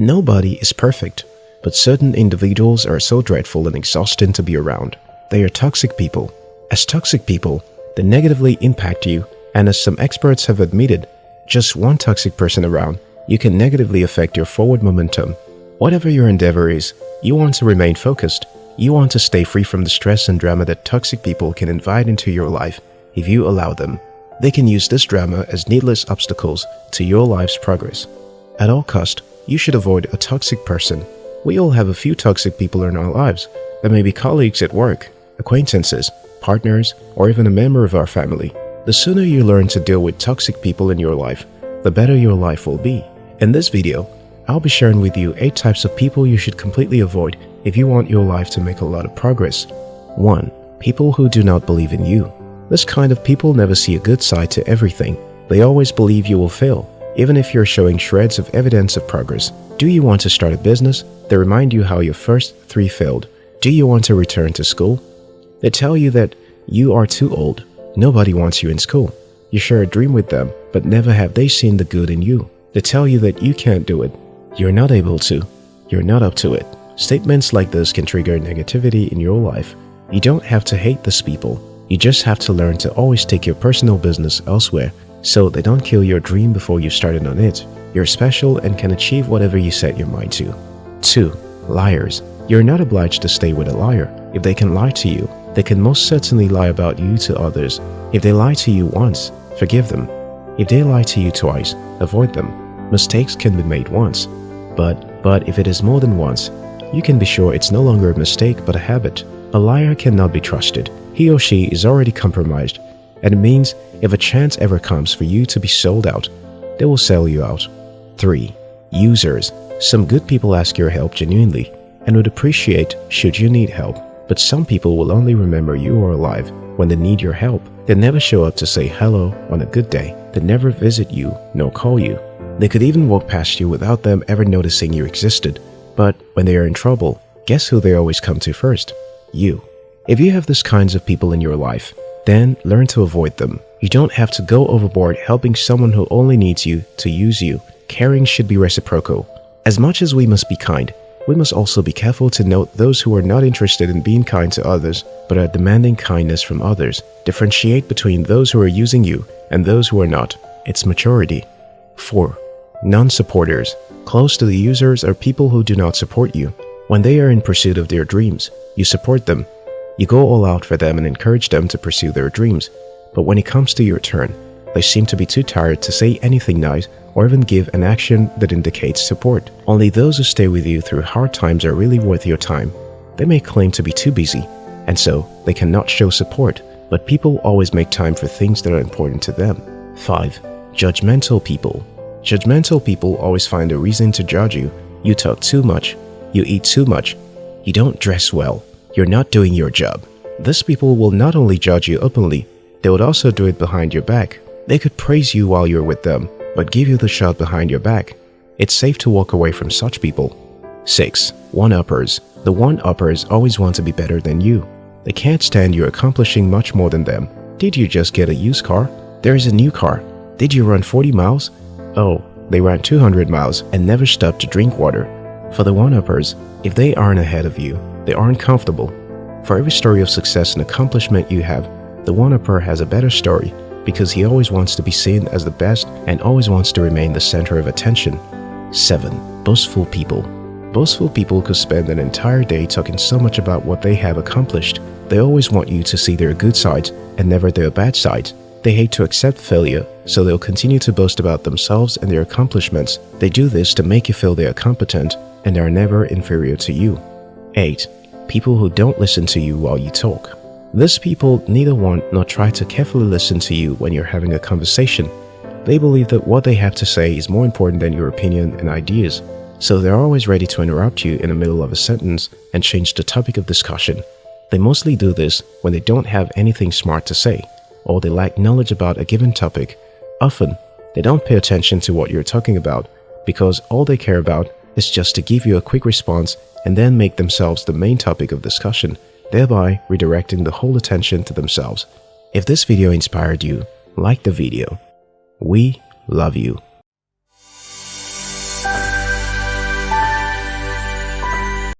Nobody is perfect, but certain individuals are so dreadful and exhausting to be around. They are toxic people. As toxic people, they negatively impact you, and as some experts have admitted, just one toxic person around, you can negatively affect your forward momentum. Whatever your endeavor is, you want to remain focused. You want to stay free from the stress and drama that toxic people can invite into your life if you allow them. They can use this drama as needless obstacles to your life's progress. At all cost, you should avoid a toxic person. We all have a few toxic people in our lives. They may be colleagues at work, acquaintances, partners, or even a member of our family. The sooner you learn to deal with toxic people in your life, the better your life will be. In this video, I'll be sharing with you 8 types of people you should completely avoid if you want your life to make a lot of progress. 1. People who do not believe in you. This kind of people never see a good side to everything. They always believe you will fail, even if you're showing shreds of evidence of progress. Do you want to start a business? They remind you how your first three failed. Do you want to return to school? They tell you that you are too old. Nobody wants you in school. You share a dream with them, but never have they seen the good in you. They tell you that you can't do it. You're not able to. You're not up to it. Statements like this can trigger negativity in your life. You don't have to hate these people. You just have to learn to always take your personal business elsewhere so they don't kill your dream before you started on it. You're special and can achieve whatever you set your mind to. 2. Liars. You're not obliged to stay with a liar. If they can lie to you, they can most certainly lie about you to others. If they lie to you once, forgive them. If they lie to you twice, avoid them. Mistakes can be made once. But, but if it is more than once, you can be sure it's no longer a mistake but a habit. A liar cannot be trusted he or she is already compromised and it means if a chance ever comes for you to be sold out, they will sell you out. 3. Users. Some good people ask your help genuinely and would appreciate should you need help, but some people will only remember you are alive when they need your help. They never show up to say hello on a good day. They never visit you nor call you. They could even walk past you without them ever noticing you existed. But when they are in trouble, guess who they always come to first? You. If you have these kinds of people in your life, then learn to avoid them. You don't have to go overboard helping someone who only needs you to use you. Caring should be reciprocal. As much as we must be kind, we must also be careful to note those who are not interested in being kind to others but are demanding kindness from others. Differentiate between those who are using you and those who are not. It's maturity. 4. Non-supporters. Close to the users are people who do not support you. When they are in pursuit of their dreams, you support them you go all out for them and encourage them to pursue their dreams, but when it comes to your turn, they seem to be too tired to say anything nice or even give an action that indicates support. Only those who stay with you through hard times are really worth your time. They may claim to be too busy, and so they cannot show support, but people always make time for things that are important to them. 5. Judgmental people. Judgmental people always find a reason to judge you. You talk too much. You eat too much. You don't dress well you're not doing your job. These people will not only judge you openly, they would also do it behind your back. They could praise you while you're with them, but give you the shot behind your back. It's safe to walk away from such people. 6. One-uppers. The one-uppers always want to be better than you. They can't stand you accomplishing much more than them. Did you just get a used car? There is a new car. Did you run 40 miles? Oh, they ran 200 miles and never stopped to drink water. For the one-uppers, if they aren't ahead of you, they aren't comfortable. For every story of success and accomplishment you have, the one-upper has a better story because he always wants to be seen as the best and always wants to remain the center of attention. 7. Boastful people Boastful people could spend an entire day talking so much about what they have accomplished. They always want you to see their good sides and never their bad sides. They hate to accept failure, so they'll continue to boast about themselves and their accomplishments. They do this to make you feel they are competent and are never inferior to you. 8 people who don't listen to you while you talk. These people neither want nor try to carefully listen to you when you're having a conversation. They believe that what they have to say is more important than your opinion and ideas, so they're always ready to interrupt you in the middle of a sentence and change the topic of discussion. They mostly do this when they don't have anything smart to say, or they lack knowledge about a given topic. Often, they don't pay attention to what you're talking about because all they care about is just to give you a quick response and then make themselves the main topic of discussion, thereby redirecting the whole attention to themselves. If this video inspired you, like the video. We love you.